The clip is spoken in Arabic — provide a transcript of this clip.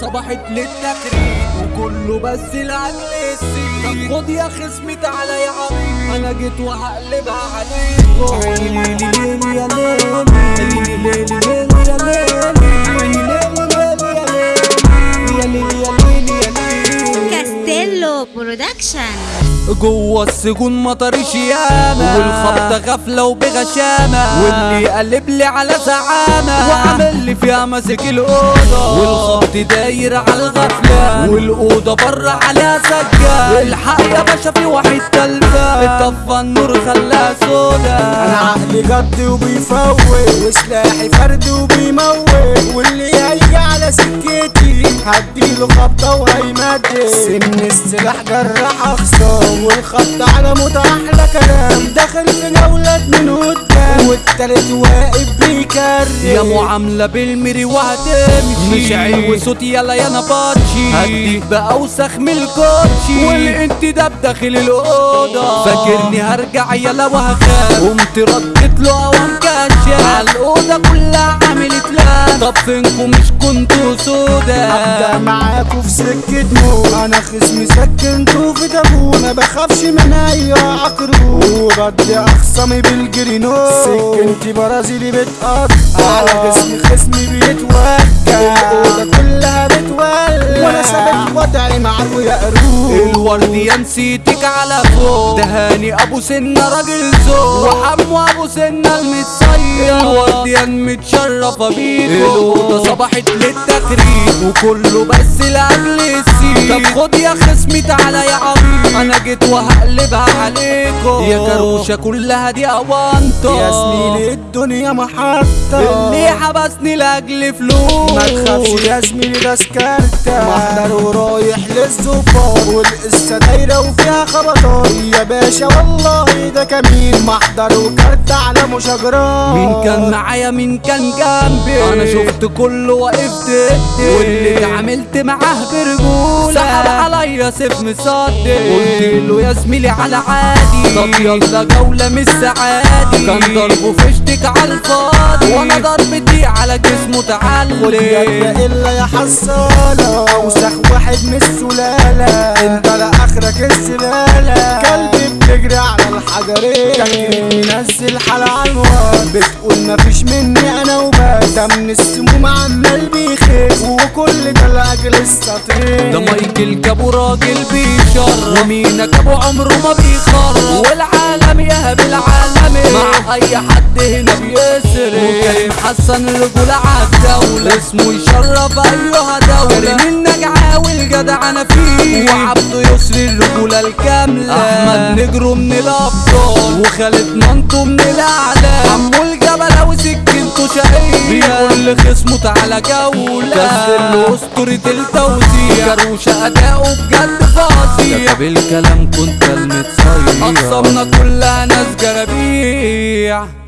صبحت للتخريج وكله بس لاجل السيد طب خد يا خصمي تعالى يا عمي أنا جيت وهقلبها عليكم ليلي ليلي يا ليلي. ليلي ليلي. برودكشن جوه السجون مطريش ياما والخبطة غفلة وبغشامة. واللي قلب لي على زعامة. وعامل لي فيها ماسك الأوضة. والخبط داير على الغفلة. والأوضة بره عليها سجاد الحق يا باشا في واحد تلفة. طفى النور خلاها سودا أنا عقلي جد وبيفوق وسلاحي فرد وبيموت. واللي هيجي على سكتي هديله خبطه وهيمدد سن السلاح جراح اخصام والخط على موت أحلى كلام داخل في جولة من قدام. والتالت واقف بيكرر يا معاملة بالمري وهتمشي مش عين وصوت يلا يا نباتشي هديك بأوسخ من الكوتشي. والانتداب داخل الأوضة. فاكرني هرجع يلا وهخاف. قمت ردت له أوام كشاف على الأوضة فينكم مش كنتوا سودا. أبدأ معاكوا في سكة موت أنا خصمي سكنتوا في تابوت ما بخافش من أي عقرب وبدي أخصمي بالجرينوت سكنتي برازيلي بتقطع. على جسمي خصمي بيتوجع الاوضه كلها وضعي معاكوا يا قروب الورد يا نسيتك على فوق. دهاني أبو سنة راجل ذوق. وحمو أبو سنة المتصير. الورد يا متشرفة بيكو الأوضة صبحت للتخريج وكله بس لاجل السيد طب خد يا خصمي تعالى يا عبيد أنا جيت وهقلبها عليكم. يا كروشة كلها دي اوانطة يا زميلي الدنيا محطة. اللي حبسني لأجل فلوس. ما تخافش يا زميلي ده سكرتة محضر ورايح للظباط والقصة دايرة وفيها خبطات. يا باشا والله ده كمين. محضر وكارت على مشاجرات. مين كان معايا؟ مين كان جنبي؟ أنا شفت كله وقفت واللي اتعاملت معاه برجولة. سحب عليا سيف مصدق قلت له يا زميلي على عادي. طب يلا. جولة مش سعادي. كان ضربه فشتك على الفاضي. وأنا ضربتي على جسمه يا تعلي إلا يا حصالة أوسخ واحد من السلالة. أنت لاخرك الزبالة كلبي بتجري على الحجرين. كان منزل حال على الواد بتقول مفيش مني أنا وبس. ده من السموم عمال بيخس وكل ده لأجل السطرين. ده مايكل جابو راجل بيشرف ومينك أبو عمره ما بيخرف والعالم يهب العالم مع أي حد هنا بيسرق. حسن رجولة عالدولة اسمه يشرف أيها دولة. كريم النجعة والجدع أنا فيه. وعبده يسري الرجولة الكاملة. أحمد نجرو من الابطال وخالد منطو من الاعلام عمو الجبل وسكنته شقية. بيقول لخصمه تعالى جولة كسر أسطورة التوزيع. كروشة اداؤه بجد فظيع بالكلام كنت المتصير اقسامنا كلها ناس جرابيع